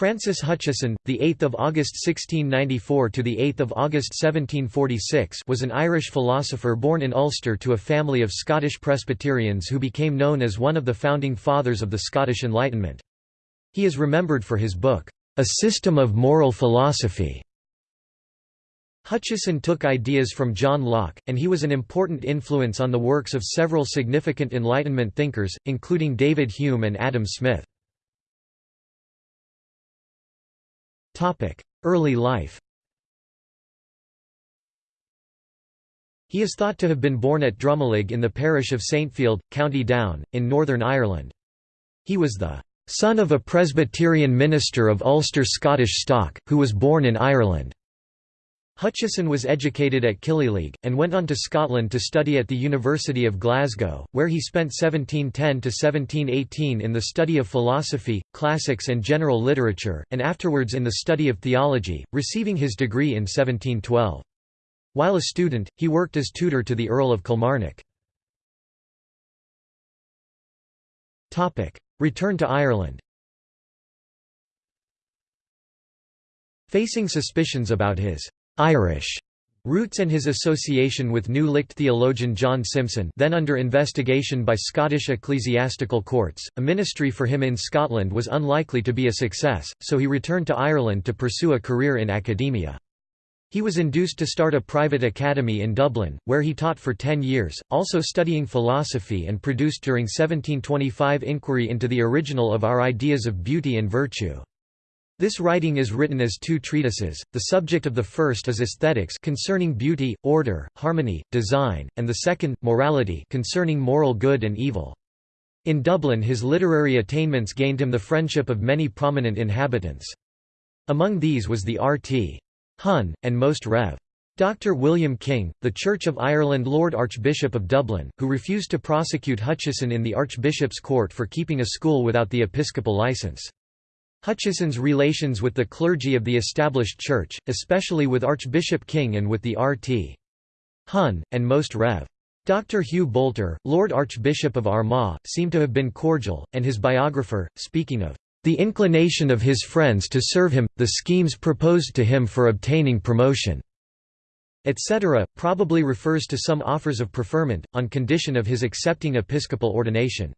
Francis Hutcheson, the 8th of August 1694 to the 8th of August 1746, was an Irish philosopher born in Ulster to a family of Scottish Presbyterians who became known as one of the founding fathers of the Scottish Enlightenment. He is remembered for his book, A System of Moral Philosophy. Hutcheson took ideas from John Locke, and he was an important influence on the works of several significant Enlightenment thinkers, including David Hume and Adam Smith. Early life He is thought to have been born at Drumalig in the parish of Saintfield, County Down, in Northern Ireland. He was the son of a Presbyterian minister of Ulster Scottish stock, who was born in Ireland. Hutcheson was educated at Killyleagh, and went on to Scotland to study at the University of Glasgow, where he spent 1710–1718 in the study of philosophy, classics and general literature, and afterwards in the study of theology, receiving his degree in 1712. While a student, he worked as tutor to the Earl of Kilmarnock. Return to Ireland Facing suspicions about his Irish roots and his association with New Licht theologian John Simson then under investigation by Scottish ecclesiastical courts, a ministry for him in Scotland was unlikely to be a success, so he returned to Ireland to pursue a career in academia. He was induced to start a private academy in Dublin, where he taught for ten years, also studying philosophy and produced during 1725 Inquiry into the Original of Our Ideas of Beauty and Virtue. This writing is written as two treatises, the subject of the first is aesthetics concerning beauty, order, harmony, design, and the second, morality concerning moral good and evil. In Dublin his literary attainments gained him the friendship of many prominent inhabitants. Among these was the R.T. Hun, and Most Rev. Dr. William King, the Church of Ireland Lord Archbishop of Dublin, who refused to prosecute Hutcheson in the Archbishop's court for keeping a school without the episcopal license. Hutcheson's relations with the clergy of the established church, especially with Archbishop King and with the R.T. Hun, and Most Rev. Dr. Hugh Boulter, Lord Archbishop of Armagh, seem to have been cordial, and his biographer, speaking of the inclination of his friends to serve him, the schemes proposed to him for obtaining promotion, etc., probably refers to some offers of preferment, on condition of his accepting episcopal ordination.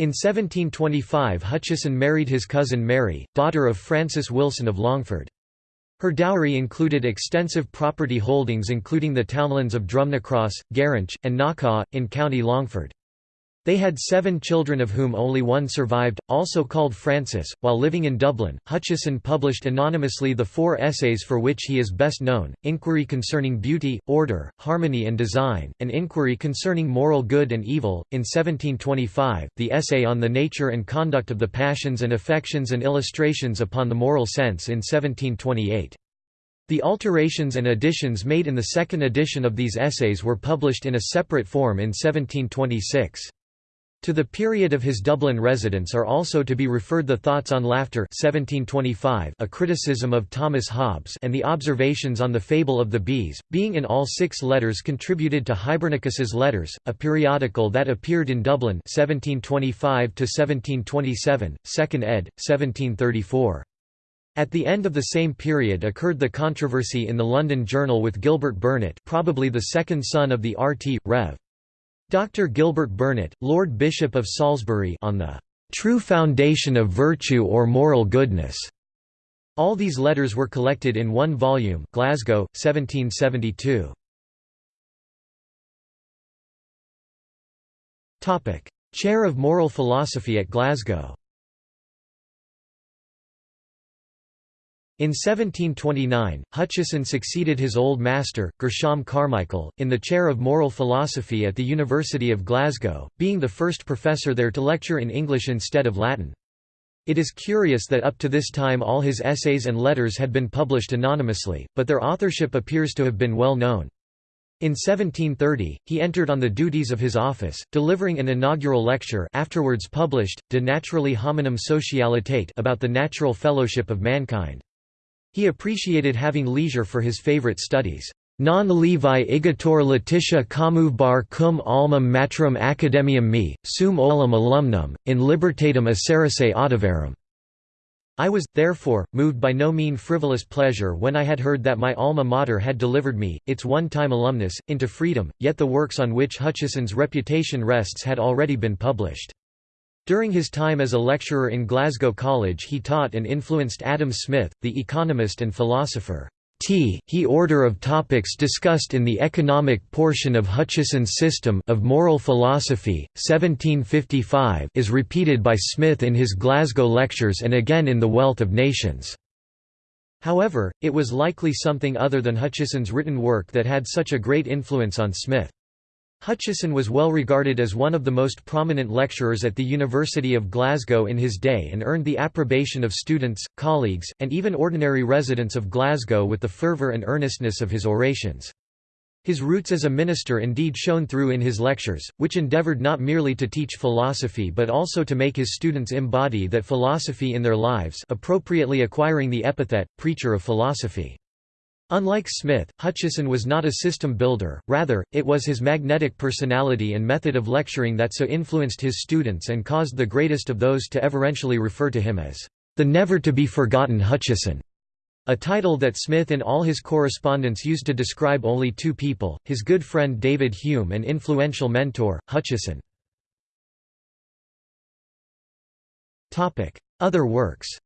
In 1725 Hutcheson married his cousin Mary, daughter of Francis Wilson of Longford. Her dowry included extensive property holdings including the townlands of Drumnacross, Gerinch, and Knockaw, in County Longford. They had seven children of whom only one survived, also called Francis. While living in Dublin, Hutcheson published anonymously the four essays for which he is best known Inquiry Concerning Beauty, Order, Harmony and Design, and Inquiry Concerning Moral Good and Evil. In 1725, the essay on the nature and conduct of the passions and affections and illustrations upon the moral sense in 1728. The alterations and additions made in the second edition of these essays were published in a separate form in 1726. To the period of his Dublin residence are also to be referred the Thoughts on Laughter 1725, a criticism of Thomas Hobbes and the Observations on the Fable of the Bees, being in all six letters contributed to Hibernicus's Letters, a periodical that appeared in Dublin 1725 1727, 2nd ed. 1734. At the end of the same period occurred the controversy in the London Journal with Gilbert Burnet probably the second son of the R.T. Rev. Dr. Gilbert Burnet, Lord Bishop of Salisbury on the "...true foundation of virtue or moral goodness." All these letters were collected in one volume Glasgow, 1772. Chair of Moral Philosophy at Glasgow In 1729, Hutcheson succeeded his old master, Gershom Carmichael, in the chair of moral philosophy at the University of Glasgow, being the first professor there to lecture in English instead of Latin. It is curious that up to this time all his essays and letters had been published anonymously, but their authorship appears to have been well known. In 1730, he entered on the duties of his office, delivering an inaugural lecture afterwards published, De Naturali Hominum Socialitate about the natural fellowship of mankind. He appreciated having leisure for his favorite studies. Non levi igator Letitia bar cum alma matrum academium me, sum olim alumnum, in libertatem acerace audivarum. I was, therefore, moved by no mean frivolous pleasure when I had heard that my alma mater had delivered me, its one-time alumnus, into freedom, yet the works on which Hutcheson's reputation rests had already been published. During his time as a lecturer in Glasgow College he taught and influenced Adam Smith, the economist and philosopher. T he order of topics discussed in the economic portion of Hutcheson's System of Moral Philosophy, 1755 is repeated by Smith in his Glasgow lectures and again in The Wealth of Nations. However, it was likely something other than Hutcheson's written work that had such a great influence on Smith. Hutcheson was well regarded as one of the most prominent lecturers at the University of Glasgow in his day and earned the approbation of students, colleagues, and even ordinary residents of Glasgow with the fervour and earnestness of his orations. His roots as a minister indeed shone through in his lectures, which endeavoured not merely to teach philosophy but also to make his students embody that philosophy in their lives appropriately acquiring the epithet, preacher of philosophy. Unlike Smith, Hutcheson was not a system builder, rather, it was his magnetic personality and method of lecturing that so influenced his students and caused the greatest of those to everentially refer to him as, "...the never-to-be-forgotten Hutcheson." A title that Smith in all his correspondence used to describe only two people, his good friend David Hume and influential mentor, Hutcheson. Other works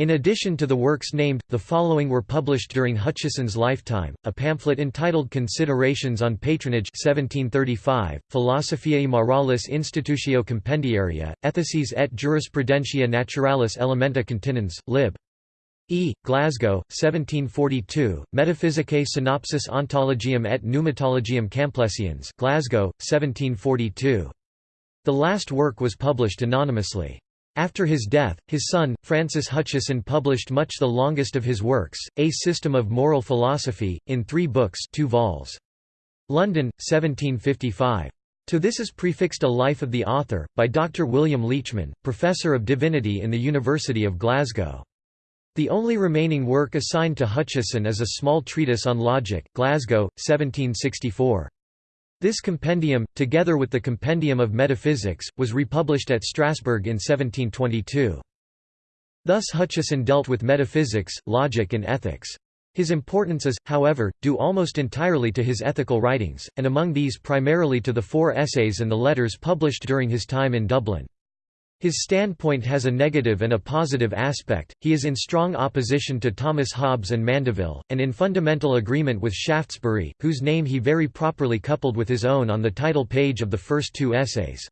In addition to the works named, the following were published during Hutcheson's lifetime, a pamphlet entitled Considerations on Patronage 1735, Philosophiae Moralis Institutio Compendiaria, Ethices et Jurisprudentia Naturalis Elementa Continens, lib. E. Glasgow, 1742, Metaphysicae Synopsis Ontologium et Pneumatologium Camplesians Glasgow, 1742. The last work was published anonymously. After his death, his son, Francis Hutcheson published much the longest of his works, A System of Moral Philosophy, in three books 2 vols. London, 1755. To this is prefixed a Life of the author, by Dr. William Leechman, Professor of Divinity in the University of Glasgow. The only remaining work assigned to Hutcheson is a small treatise on logic Glasgow, 1764. This compendium, together with the Compendium of Metaphysics, was republished at Strasbourg in 1722. Thus Hutcheson dealt with metaphysics, logic and ethics. His importance is, however, due almost entirely to his ethical writings, and among these primarily to the four essays and the letters published during his time in Dublin. His standpoint has a negative and a positive aspect, he is in strong opposition to Thomas Hobbes and Mandeville, and in fundamental agreement with Shaftesbury, whose name he very properly coupled with his own on the title page of the first two essays.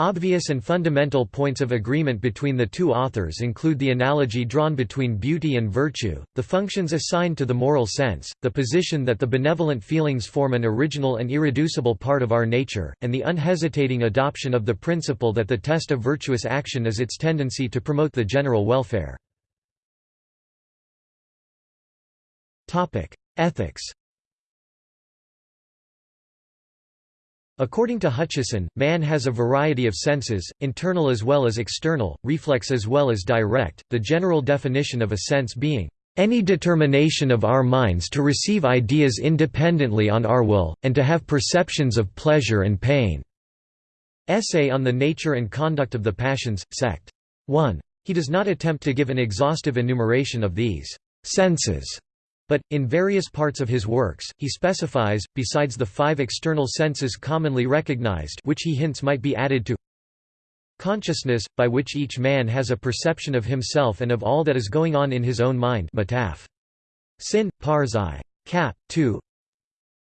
Obvious and fundamental points of agreement between the two authors include the analogy drawn between beauty and virtue, the functions assigned to the moral sense, the position that the benevolent feelings form an original and irreducible part of our nature, and the unhesitating adoption of the principle that the test of virtuous action is its tendency to promote the general welfare. Ethics According to Hutcheson, man has a variety of senses, internal as well as external, reflex as well as direct, the general definition of a sense being, "...any determination of our minds to receive ideas independently on our will, and to have perceptions of pleasure and pain." Essay on the Nature and Conduct of the Passions, Sect. 1. He does not attempt to give an exhaustive enumeration of these senses but, in various parts of his works, he specifies, besides the five external senses commonly recognized which he hints might be added to consciousness, by which each man has a perception of himself and of all that is going on in his own mind metaph. sin, parzai. cap. 2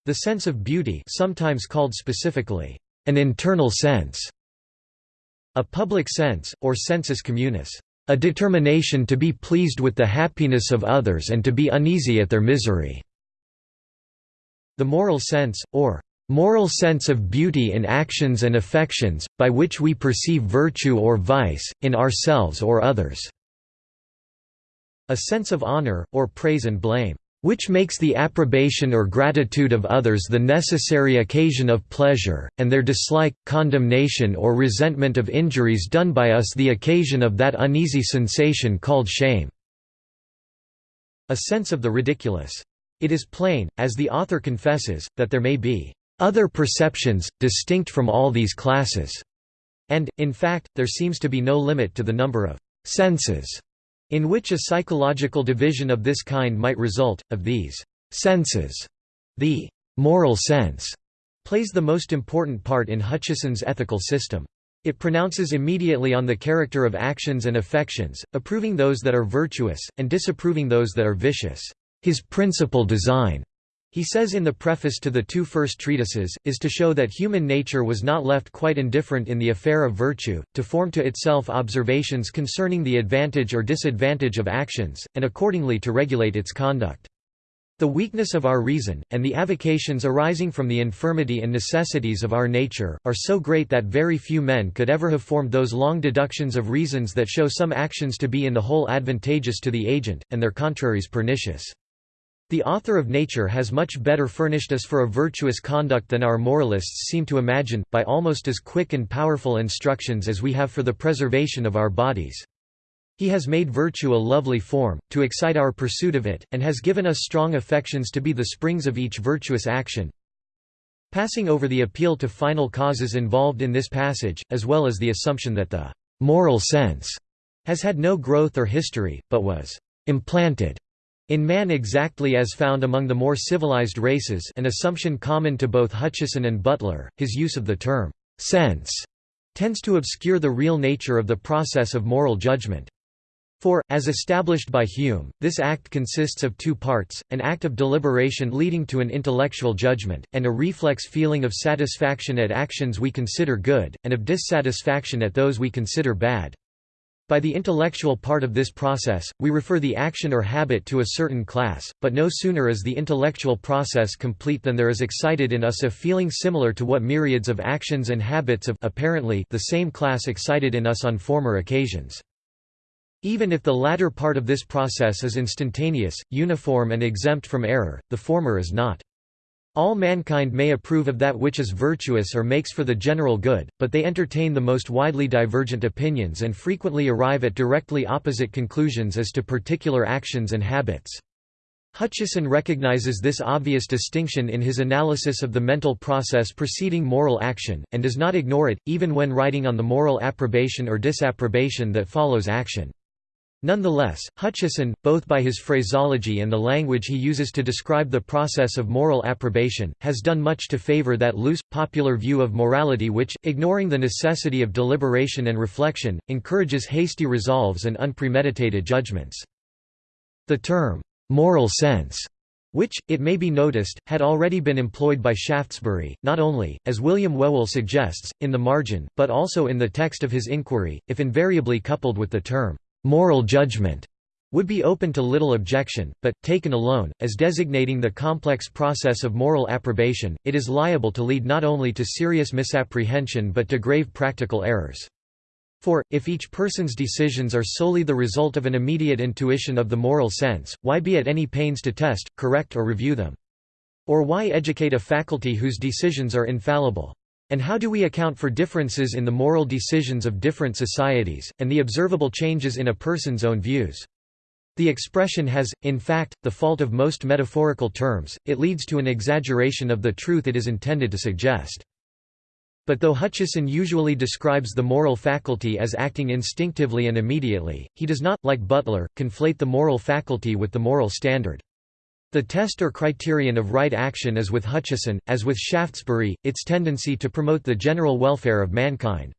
the sense of beauty sometimes called specifically, an internal sense, a public sense, or sensus communis. A determination to be pleased with the happiness of others and to be uneasy at their misery. The moral sense, or moral sense of beauty in actions and affections, by which we perceive virtue or vice, in ourselves or others. A sense of honor, or praise and blame which makes the approbation or gratitude of others the necessary occasion of pleasure, and their dislike, condemnation or resentment of injuries done by us the occasion of that uneasy sensation called shame." A sense of the ridiculous. It is plain, as the author confesses, that there may be "...other perceptions, distinct from all these classes." and, in fact, there seems to be no limit to the number of «senses» in which a psychological division of this kind might result. Of these «senses», the «moral sense» plays the most important part in Hutcheson's ethical system. It pronounces immediately on the character of actions and affections, approving those that are virtuous, and disapproving those that are vicious. His principal design, he says in the preface to the two first treatises, is to show that human nature was not left quite indifferent in the affair of virtue, to form to itself observations concerning the advantage or disadvantage of actions, and accordingly to regulate its conduct. The weakness of our reason, and the avocations arising from the infirmity and necessities of our nature, are so great that very few men could ever have formed those long deductions of reasons that show some actions to be in the whole advantageous to the agent, and their contraries pernicious. The author of nature has much better furnished us for a virtuous conduct than our moralists seem to imagine, by almost as quick and powerful instructions as we have for the preservation of our bodies. He has made virtue a lovely form, to excite our pursuit of it, and has given us strong affections to be the springs of each virtuous action. Passing over the appeal to final causes involved in this passage, as well as the assumption that the moral sense has had no growth or history, but was implanted in man exactly as found among the more civilized races an assumption common to both Hutcheson and Butler, his use of the term «sense» tends to obscure the real nature of the process of moral judgment. For, as established by Hume, this act consists of two parts, an act of deliberation leading to an intellectual judgment, and a reflex feeling of satisfaction at actions we consider good, and of dissatisfaction at those we consider bad. By the intellectual part of this process, we refer the action or habit to a certain class, but no sooner is the intellectual process complete than there is excited in us a feeling similar to what myriads of actions and habits of apparently the same class excited in us on former occasions. Even if the latter part of this process is instantaneous, uniform and exempt from error, the former is not. All mankind may approve of that which is virtuous or makes for the general good, but they entertain the most widely divergent opinions and frequently arrive at directly opposite conclusions as to particular actions and habits. Hutcheson recognizes this obvious distinction in his analysis of the mental process preceding moral action, and does not ignore it, even when writing on the moral approbation or disapprobation that follows action. Nonetheless, Hutcheson, both by his phraseology and the language he uses to describe the process of moral approbation, has done much to favor that loose, popular view of morality which, ignoring the necessity of deliberation and reflection, encourages hasty resolves and unpremeditated judgments. The term, "'moral sense' which, it may be noticed, had already been employed by Shaftesbury, not only, as William Whewell suggests, in the margin, but also in the text of his inquiry, if invariably coupled with the term moral judgment would be open to little objection, but, taken alone, as designating the complex process of moral approbation, it is liable to lead not only to serious misapprehension but to grave practical errors. For, if each person's decisions are solely the result of an immediate intuition of the moral sense, why be at any pains to test, correct or review them? Or why educate a faculty whose decisions are infallible? And how do we account for differences in the moral decisions of different societies, and the observable changes in a person's own views? The expression has, in fact, the fault of most metaphorical terms, it leads to an exaggeration of the truth it is intended to suggest. But though Hutcheson usually describes the moral faculty as acting instinctively and immediately, he does not, like Butler, conflate the moral faculty with the moral standard. The test or criterion of right action is with Hutcheson, as with Shaftesbury, its tendency to promote the general welfare of mankind.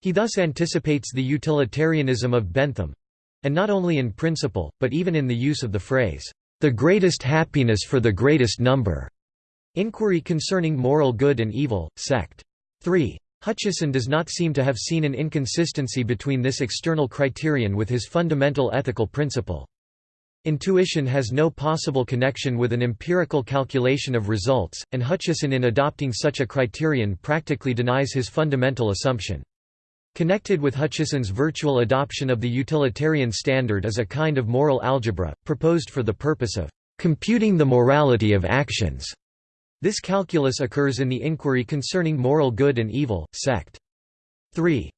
He thus anticipates the utilitarianism of Bentham—and not only in principle, but even in the use of the phrase, "...the greatest happiness for the greatest number." Inquiry concerning moral good and evil, sect. 3. Hutcheson does not seem to have seen an inconsistency between this external criterion with his fundamental ethical principle. Intuition has no possible connection with an empirical calculation of results, and Hutcheson in adopting such a criterion practically denies his fundamental assumption. Connected with Hutcheson's virtual adoption of the utilitarian standard is a kind of moral algebra, proposed for the purpose of computing the morality of actions. This calculus occurs in the inquiry concerning moral good and evil, sect. 3.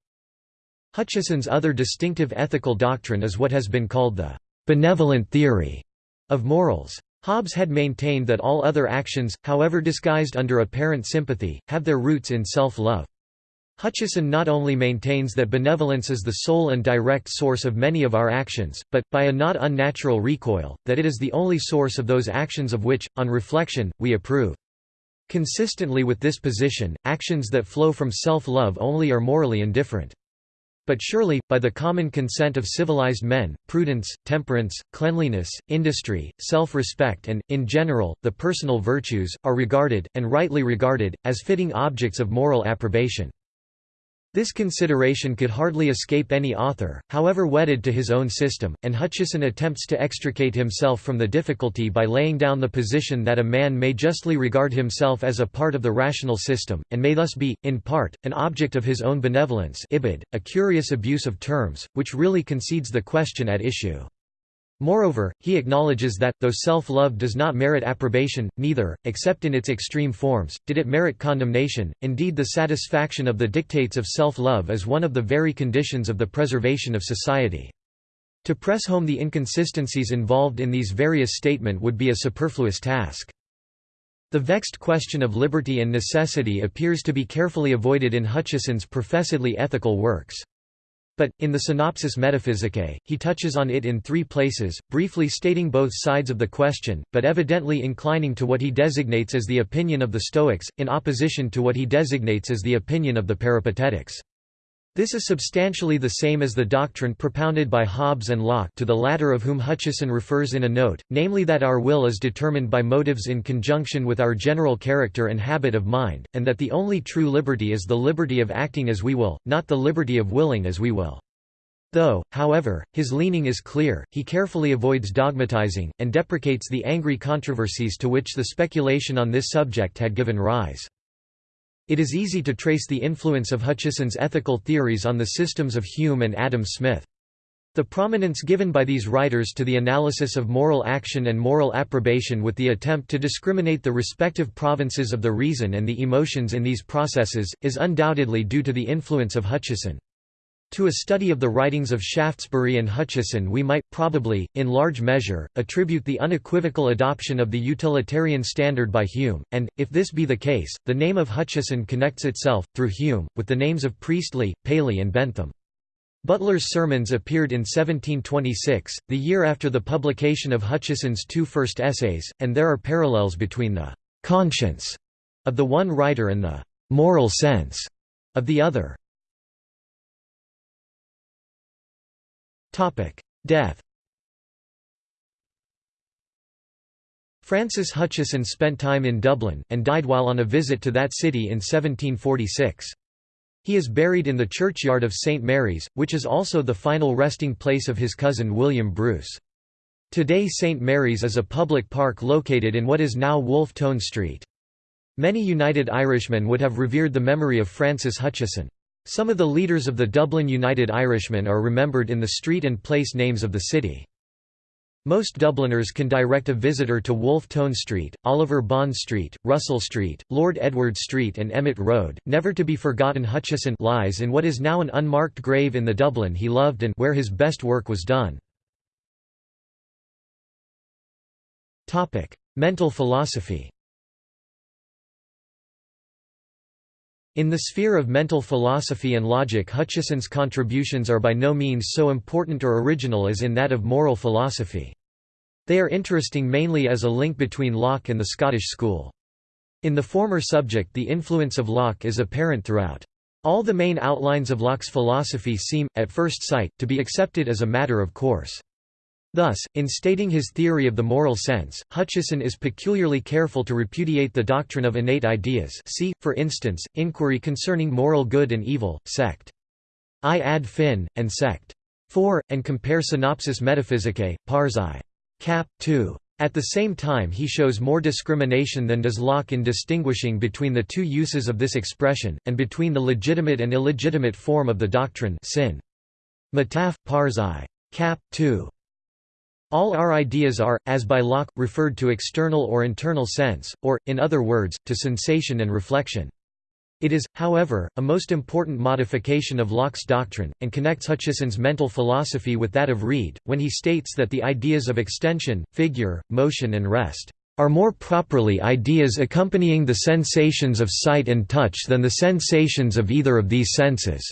Hutcheson's other distinctive ethical doctrine is what has been called the benevolent theory of morals. Hobbes had maintained that all other actions, however disguised under apparent sympathy, have their roots in self-love. Hutcheson not only maintains that benevolence is the sole and direct source of many of our actions, but, by a not unnatural recoil, that it is the only source of those actions of which, on reflection, we approve. Consistently with this position, actions that flow from self-love only are morally indifferent. But surely, by the common consent of civilized men, prudence, temperance, cleanliness, industry, self-respect and, in general, the personal virtues, are regarded, and rightly regarded, as fitting objects of moral approbation. This consideration could hardly escape any author, however wedded to his own system, and Hutcheson attempts to extricate himself from the difficulty by laying down the position that a man may justly regard himself as a part of the rational system, and may thus be, in part, an object of his own benevolence ibid, a curious abuse of terms, which really concedes the question at issue. Moreover, he acknowledges that, though self-love does not merit approbation, neither, except in its extreme forms, did it merit condemnation, indeed the satisfaction of the dictates of self-love is one of the very conditions of the preservation of society. To press home the inconsistencies involved in these various statements would be a superfluous task. The vexed question of liberty and necessity appears to be carefully avoided in Hutcheson's professedly ethical works. But, in the Synopsis Metaphysicae, he touches on it in three places, briefly stating both sides of the question, but evidently inclining to what he designates as the opinion of the Stoics, in opposition to what he designates as the opinion of the Peripatetics. This is substantially the same as the doctrine propounded by Hobbes and Locke to the latter of whom Hutcheson refers in a note, namely that our will is determined by motives in conjunction with our general character and habit of mind, and that the only true liberty is the liberty of acting as we will, not the liberty of willing as we will. Though, however, his leaning is clear, he carefully avoids dogmatizing, and deprecates the angry controversies to which the speculation on this subject had given rise. It is easy to trace the influence of Hutcheson's ethical theories on the systems of Hume and Adam Smith. The prominence given by these writers to the analysis of moral action and moral approbation with the attempt to discriminate the respective provinces of the reason and the emotions in these processes, is undoubtedly due to the influence of Hutcheson. To a study of the writings of Shaftesbury and Hutcheson we might, probably, in large measure, attribute the unequivocal adoption of the utilitarian standard by Hume, and, if this be the case, the name of Hutcheson connects itself, through Hume, with the names of Priestley, Paley and Bentham. Butler's Sermons appeared in 1726, the year after the publication of Hutcheson's two first essays, and there are parallels between the «conscience» of the one writer and the «moral sense» of the other. Death Francis Hutcheson spent time in Dublin, and died while on a visit to that city in 1746. He is buried in the churchyard of St Mary's, which is also the final resting place of his cousin William Bruce. Today St Mary's is a public park located in what is now Wolfe Tone Street. Many United Irishmen would have revered the memory of Francis Hutcheson. Some of the leaders of the Dublin United Irishmen are remembered in the street and place names of the city. Most Dubliners can direct a visitor to Wolfe Tone Street, Oliver Bond Street, Russell Street, Lord Edward Street and Emmet Road. Never to be forgotten Hutcheson lies in what is now an unmarked grave in the Dublin he loved and where his best work was done. Mental philosophy In the sphere of mental philosophy and logic Hutcheson's contributions are by no means so important or original as in that of moral philosophy. They are interesting mainly as a link between Locke and the Scottish school. In the former subject the influence of Locke is apparent throughout. All the main outlines of Locke's philosophy seem, at first sight, to be accepted as a matter of course. Thus, in stating his theory of the moral sense, Hutcheson is peculiarly careful to repudiate the doctrine of innate ideas see, for instance, Inquiry Concerning Moral Good and Evil, sect. I ad fin, and sect. 4, and compare Synopsis Metaphysicae, pars I. cap. 2. At the same time he shows more discrimination than does Locke in distinguishing between the two uses of this expression, and between the legitimate and illegitimate form of the doctrine sin. Metaph. pars I. cap. 2. All our ideas are, as by Locke, referred to external or internal sense, or, in other words, to sensation and reflection. It is, however, a most important modification of Locke's doctrine, and connects Hutcheson's mental philosophy with that of Reid, when he states that the ideas of extension, figure, motion and rest are more properly ideas accompanying the sensations of sight and touch than the sensations of either of these senses."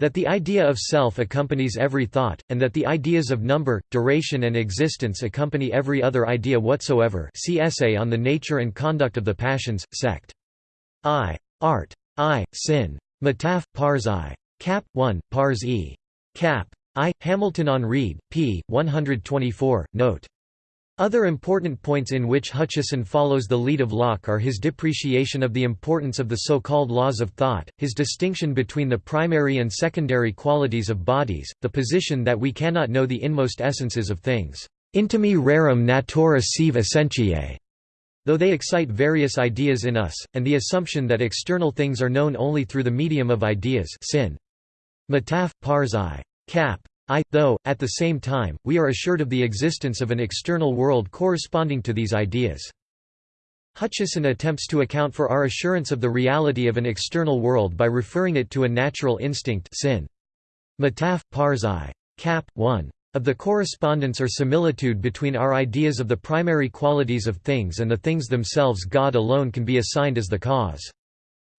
That the idea of self accompanies every thought, and that the ideas of number, duration and existence accompany every other idea whatsoever see Essay on the Nature and Conduct of the Passions, sect. I. Art. I. Sin. Mataf, Pars I. Cap. 1, Pars E. Cap. I. Hamilton on Reid, p. 124, note. Other important points in which Hutcheson follows the lead of Locke are his depreciation of the importance of the so-called laws of thought, his distinction between the primary and secondary qualities of bodies, the position that we cannot know the inmost essences of things, intimi rerum natura sive essentiae, though they excite various ideas in us, and the assumption that external things are known only through the medium of ideas sin. Mataf, pars I. Cap. I, though, at the same time, we are assured of the existence of an external world corresponding to these ideas. Hutcheson attempts to account for our assurance of the reality of an external world by referring it to a natural instinct sin. Mataf, pars I. Cap. 1 of the correspondence or similitude between our ideas of the primary qualities of things and the things themselves God alone can be assigned as the cause.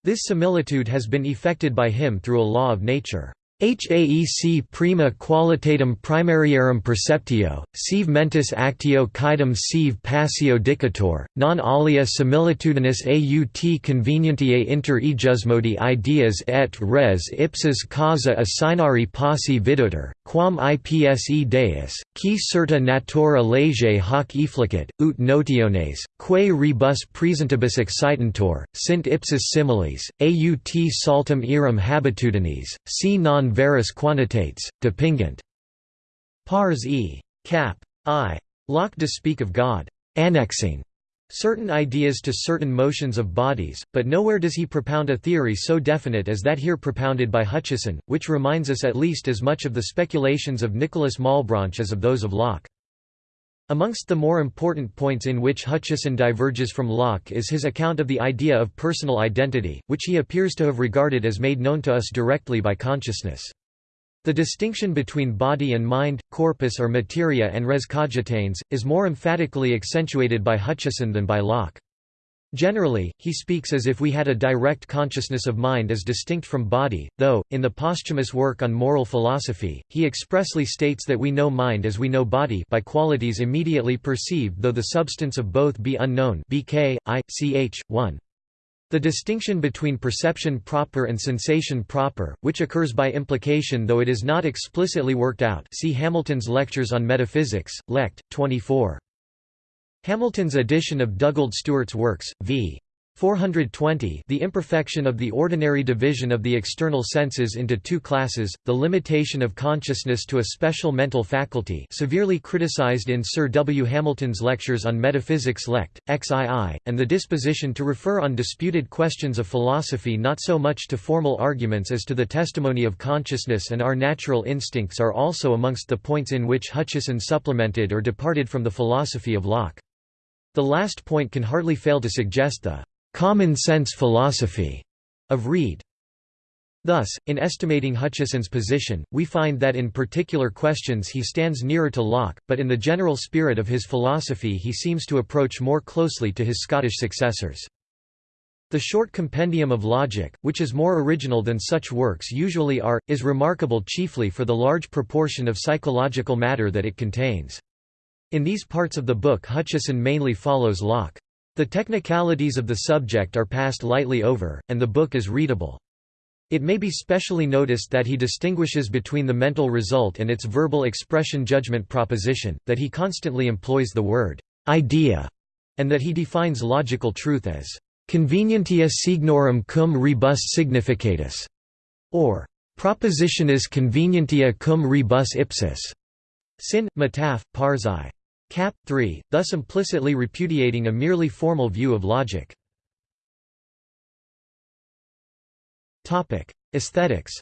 This similitude has been effected by him through a law of nature. Haec prima qualitatem primariarum perceptio, sive mentis actio caedum sive passio dicator, non alia similitudinis aut convenientiae inter ejusmodi ideas et res ipsis causa assignari posse vidutor, quam ipse deus, qui certa natura lege hoc efflicit, ut notiones, quae rebus presentibus excitantur, sint ipsis similes, aut saltum eram habitudines, si non veris quantitates, depingent. Pars e. Cap. I. Locke to speak of God, annexing certain ideas to certain motions of bodies, but nowhere does he propound a theory so definite as that here propounded by Hutcheson, which reminds us at least as much of the speculations of Nicholas Malebranche as of those of Locke. Amongst the more important points in which Hutcheson diverges from Locke is his account of the idea of personal identity, which he appears to have regarded as made known to us directly by consciousness. The distinction between body and mind, corpus or materia and res cogitans, is more emphatically accentuated by Hutcheson than by Locke. Generally, he speaks as if we had a direct consciousness of mind as distinct from body, though, in the posthumous work on moral philosophy, he expressly states that we know mind as we know body by qualities immediately perceived though the substance of both be unknown bk, I, ch. 1. The distinction between perception proper and sensation proper, which occurs by implication though it is not explicitly worked out see Hamilton's Lectures on Metaphysics, Lect. 24. Hamilton's edition of Dugald Stewart's works, v. 420 The imperfection of the ordinary division of the external senses into two classes, the limitation of consciousness to a special mental faculty severely criticized in Sir W. Hamilton's lectures on Metaphysics Lect. XII, and the disposition to refer on disputed questions of philosophy not so much to formal arguments as to the testimony of consciousness and our natural instincts are also amongst the points in which Hutcheson supplemented or departed from the philosophy of Locke. The last point can hardly fail to suggest the common sense philosophy of Reid. Thus, in estimating Hutcheson's position, we find that in particular questions he stands nearer to Locke, but in the general spirit of his philosophy he seems to approach more closely to his Scottish successors. The short compendium of logic, which is more original than such works usually are, is remarkable chiefly for the large proportion of psychological matter that it contains. In these parts of the book Hutcheson mainly follows Locke. The technicalities of the subject are passed lightly over, and the book is readable. It may be specially noticed that he distinguishes between the mental result and its verbal expression judgment proposition, that he constantly employs the word idea, and that he defines logical truth as convenientia signorum cum rebus significatus, or propositionis convenientia cum rebus ipsis. Sin, Mataf, Pars I. Cap. 3, thus implicitly repudiating a merely formal view of logic. Aesthetics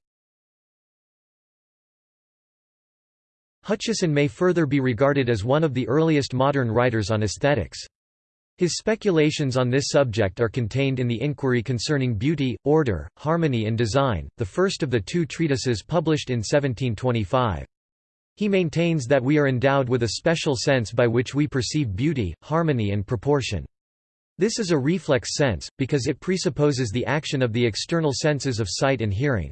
Hutcheson may further be regarded as one of the earliest modern writers on aesthetics. His speculations on this subject are contained in the Inquiry Concerning Beauty, Order, Harmony and Design, the first of the two treatises published in 1725. He maintains that we are endowed with a special sense by which we perceive beauty, harmony and proportion. This is a reflex sense, because it presupposes the action of the external senses of sight and hearing.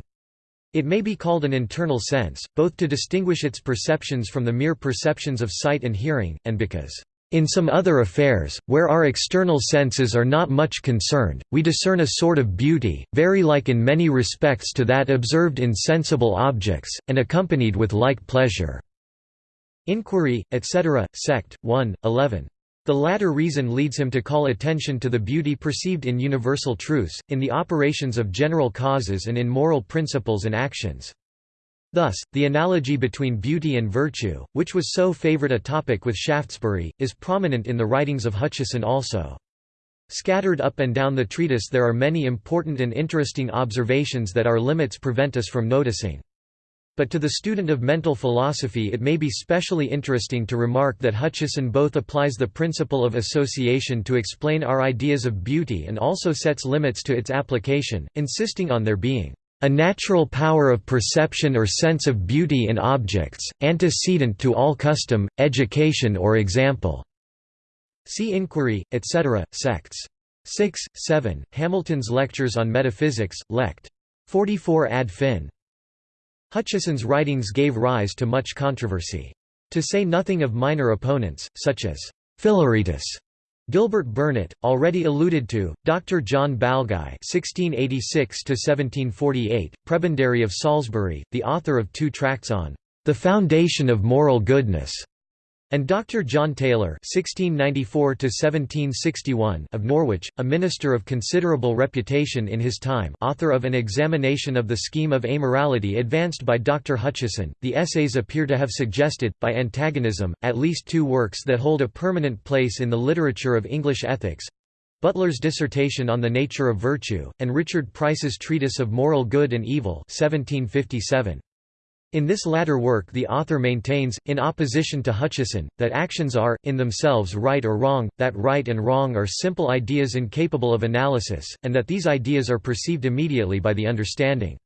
It may be called an internal sense, both to distinguish its perceptions from the mere perceptions of sight and hearing, and because, "...in some other affairs, where our external senses are not much concerned, we discern a sort of beauty, very like in many respects to that observed in sensible objects, and accompanied with like pleasure." Inquiry, etc., Sect. 1, 11. The latter reason leads him to call attention to the beauty perceived in universal truths, in the operations of general causes and in moral principles and actions. Thus, the analogy between beauty and virtue, which was so favoured a topic with Shaftesbury, is prominent in the writings of Hutcheson also. Scattered up and down the treatise there are many important and interesting observations that our limits prevent us from noticing. But to the student of mental philosophy it may be specially interesting to remark that Hutcheson both applies the principle of association to explain our ideas of beauty and also sets limits to its application, insisting on their being a natural power of perception or sense of beauty in objects, antecedent to all custom, education or example." See Inquiry, etc., sects. 6, 7, Hamilton's Lectures on Metaphysics, Lect. 44 ad fin. Hutcheson's writings gave rise to much controversy. To say nothing of minor opponents, such as Philaretus, Gilbert Burnet, already alluded to, Dr. John Balguy (1686–1748), prebendary of Salisbury, the author of two tracts on the foundation of moral goodness, and Dr. John Taylor (1694–1761) of Norwich, a minister of considerable reputation in his time, author of an examination of the scheme of amorality advanced by Dr. Hutcheson. The essays appear to have suggested, by antagonism, at least two works that hold a permanent place in the literature of English ethics. Butler's dissertation on the nature of virtue, and Richard Price's treatise of moral good and evil 1757. In this latter work the author maintains, in opposition to Hutcheson, that actions are, in themselves right or wrong, that right and wrong are simple ideas incapable of analysis, and that these ideas are perceived immediately by the understanding.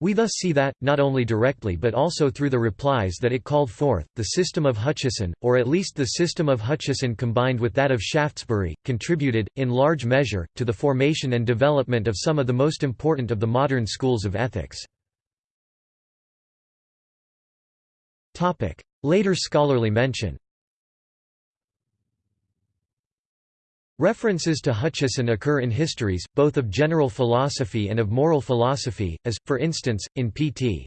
We thus see that, not only directly but also through the replies that it called forth, the system of Hutcheson, or at least the system of Hutcheson combined with that of Shaftesbury, contributed, in large measure, to the formation and development of some of the most important of the modern schools of ethics. Later scholarly mention References to Hutcheson occur in histories, both of general philosophy and of moral philosophy, as, for instance, in Pt.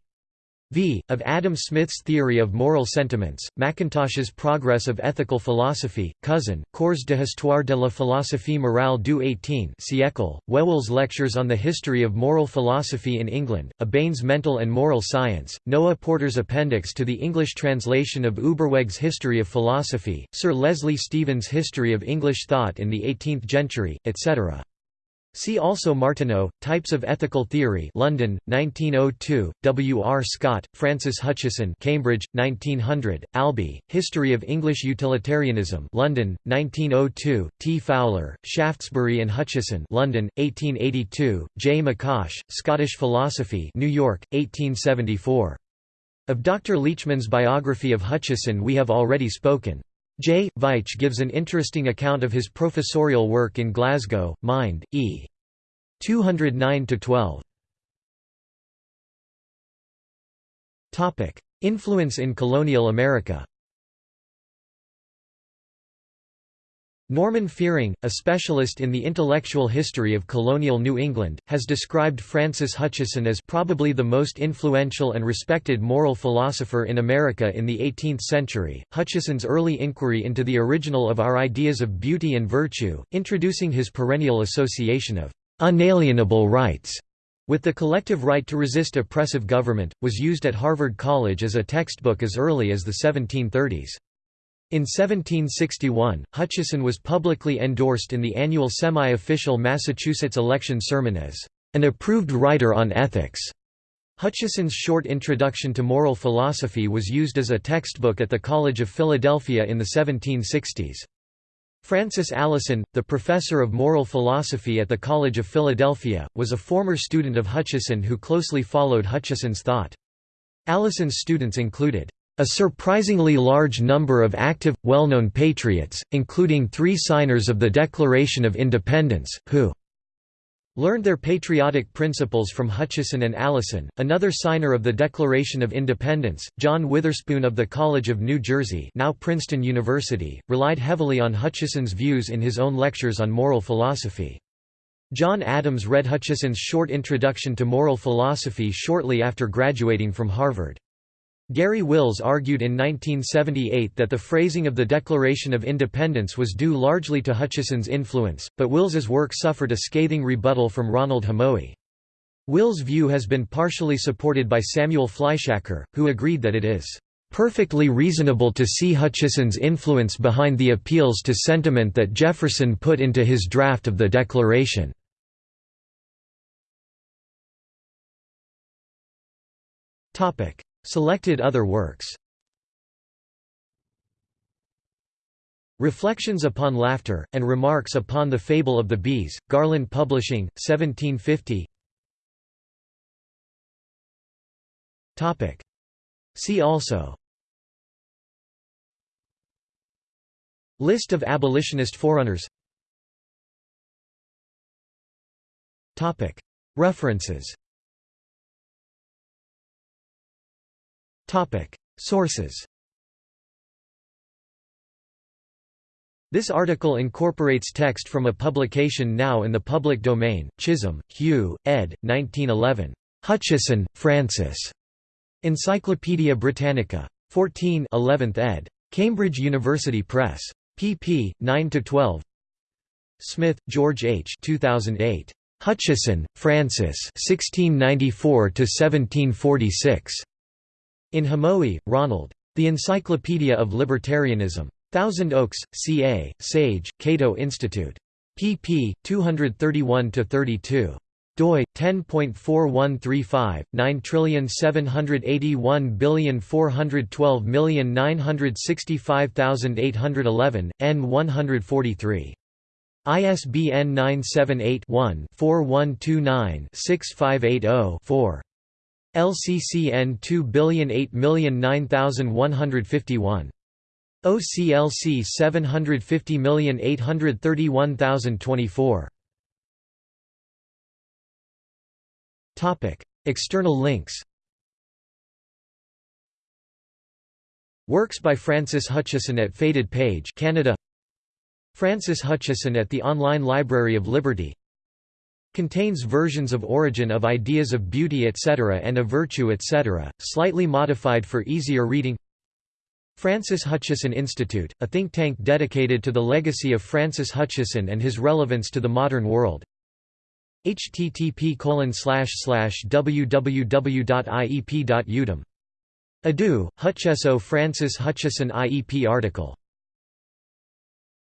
V. Of Adam Smith's Theory of Moral Sentiments, Mackintosh's Progress of Ethical Philosophy, Cousin, Cours de Histoire de la Philosophie Morale du 18 siècle, Whewell's Lectures on the History of Moral Philosophy in England, A Bain's Mental and Moral Science, Noah Porter's appendix to the English translation of Uberweg's History of Philosophy, Sir Leslie Stephen's History of English Thought in the Eighteenth Century, etc. See also Martineau, Types of Ethical Theory London, 1902, W. R. Scott, Francis Hutcheson Cambridge, 1900, Albee, History of English Utilitarianism London, 1902, T. Fowler, Shaftesbury and Hutcheson London, 1882, J. McCosh, Scottish Philosophy New York, 1874. Of Dr. Leechman's biography of Hutcheson we have already spoken. J. Veitch gives an interesting account of his professorial work in Glasgow, Mind, E. 209–12. Influence in colonial America Norman Fiering, a specialist in the intellectual history of colonial New England, has described Francis Hutcheson as probably the most influential and respected moral philosopher in America in the 18th century. Hutcheson's early inquiry into the original of our ideas of beauty and virtue, introducing his perennial association of unalienable rights with the collective right to resist oppressive government, was used at Harvard College as a textbook as early as the 1730s. In 1761, Hutcheson was publicly endorsed in the annual semi-official Massachusetts election sermon as an approved writer on ethics. Hutcheson's short introduction to moral philosophy was used as a textbook at the College of Philadelphia in the 1760s. Francis Alison, the professor of moral philosophy at the College of Philadelphia, was a former student of Hutcheson who closely followed Hutcheson's thought. Alison's students included A surprisingly large number of active, well-known patriots, including three signers of the Declaration of Independence, who learned their patriotic principles from Hutcheson and Alison. Another signer of the Declaration of Independence, John Witherspoon of the College of New Jersey, now Princeton University, relied heavily on Hutcheson's views in his own lectures on moral philosophy. John Adams read Hutcheson's short introduction to moral philosophy shortly after graduating from Harvard. Garry Wills argued in 1978 that the phrasing of the Declaration of Independence was due largely to Hutcheson's influence, but Wills's work suffered a scathing rebuttal from Ronald Hamowy. Will's view has been partially supported by Samuel Fleischacker, who agreed that it is perfectly reasonable to see Hutcheson's influence behind the appeals to sentiment that Jefferson put into his draft of the Declaration. Selected other works. Reflections upon Laughter, and Remarks upon the Fable of the Bees, Garland Publishing, 1750 See also. List of abolitionist forerunners. References Sources This article incorporates text from a publication now in the public domain, Chisholm, Hugh, ed. 1911. Hutcheson, Francis. Encyclopædia Britannica. 14 11th ed. Cambridge University Press. pp. 9–12 Smith, George H. 2008. Hutcheson, Francis 1694–1746. In Hamowy, Ronald. The Encyclopedia of Libertarianism. Thousand Oaks, CA, Sage, Cato Institute. pp. 231–32 doi 10.4135 9781412965811 n 143 ISBN 978 one 4129 6580 4 LCCN 2008009151. OCLC 750831024. Topic: External links. Works by Francis Hutcheson at Faded Page, Canada. Francis Hutcheson at the Online Library of Liberty Contains versions of Origin of Ideas of Beauty etc. and of Virtue etc., slightly modified for easier reading Francis Hutcheson Institute, a think tank dedicated to the legacy of Francis Hutcheson and his relevance to the modern world http www.iep.udem. Adu, Hutcheso Francis Hutcheson IEP article